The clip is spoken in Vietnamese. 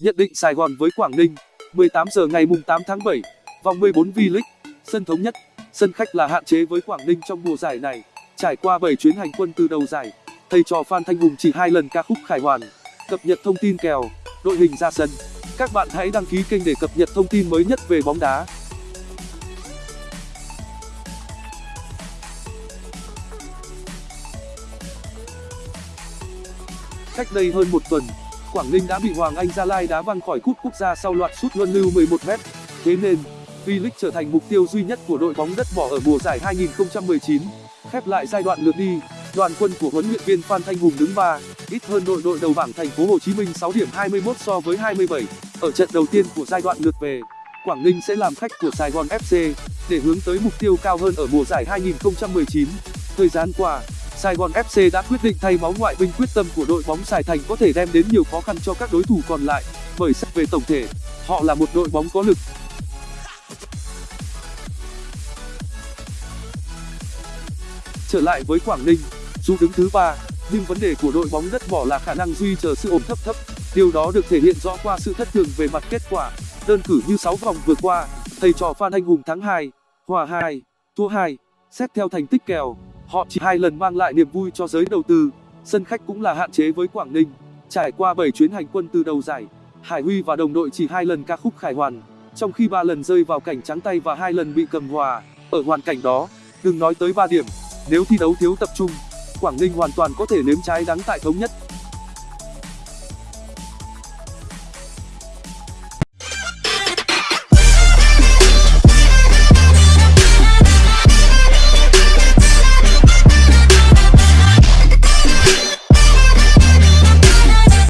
Nhận định Sài Gòn với Quảng Ninh. 18 giờ ngày mùng 8 tháng 7 Vòng 14 V-League Sân thống nhất. Sân khách là hạn chế với Quảng Ninh trong mùa giải này. Trải qua 7 chuyến hành quân từ đầu giải Thầy trò Phan Thanh Hùng chỉ hai lần ca khúc khải hoàn Cập nhật thông tin kèo Đội hình ra sân. Các bạn hãy đăng ký kênh để cập nhật thông tin mới nhất về bóng đá. Cách đây hơn một tuần, Quảng Ninh đã bị Hoàng Anh Gia Lai đá văng khỏi cúp quốc gia sau loạt sút luân lưu 11m. Thế nên, V-League trở thành mục tiêu duy nhất của đội bóng đất bỏ ở mùa giải 2019. Khép lại giai đoạn lượt đi, đoàn quân của huấn luyện viên Phan Thanh Hùng đứng 3, ít hơn đội đội đầu bảng Thành phố Hồ Chí Minh 6 điểm 21 so với 27. Ở trận đầu tiên của giai đoạn lượt về, Quảng Ninh sẽ làm khách của Sài Gòn FC để hướng tới mục tiêu cao hơn ở mùa giải 2019. Thời gian qua, Sài Gòn FC đã quyết định thay máu ngoại binh quyết tâm của đội bóng Sài Thành có thể đem đến nhiều khó khăn cho các đối thủ còn lại, bởi xét về tổng thể, họ là một đội bóng có lực. Trở lại với Quảng Ninh, dù đứng thứ ba, nhưng vấn đề của đội bóng đất bỏ là khả năng duy trì sự ổn thấp thấp. Điều đó được thể hiện rõ qua sự thất thường về mặt kết quả. Đơn cử như 6 vòng vừa qua, thầy trò Phan Anh Hùng thắng 2, hòa 2, thua 2. Xét theo thành tích kèo, họ chỉ hai lần mang lại niềm vui cho giới đầu tư. Sân khách cũng là hạn chế với Quảng Ninh. Trải qua 7 chuyến hành quân từ đầu giải, Hải Huy và đồng đội chỉ hai lần ca khúc khải hoàn, trong khi ba lần rơi vào cảnh trắng tay và hai lần bị cầm hòa. Ở hoàn cảnh đó, đừng nói tới 3 điểm, nếu thi đấu thiếu tập trung, Quảng Ninh hoàn toàn có thể nếm trái đắng tại thống nhất.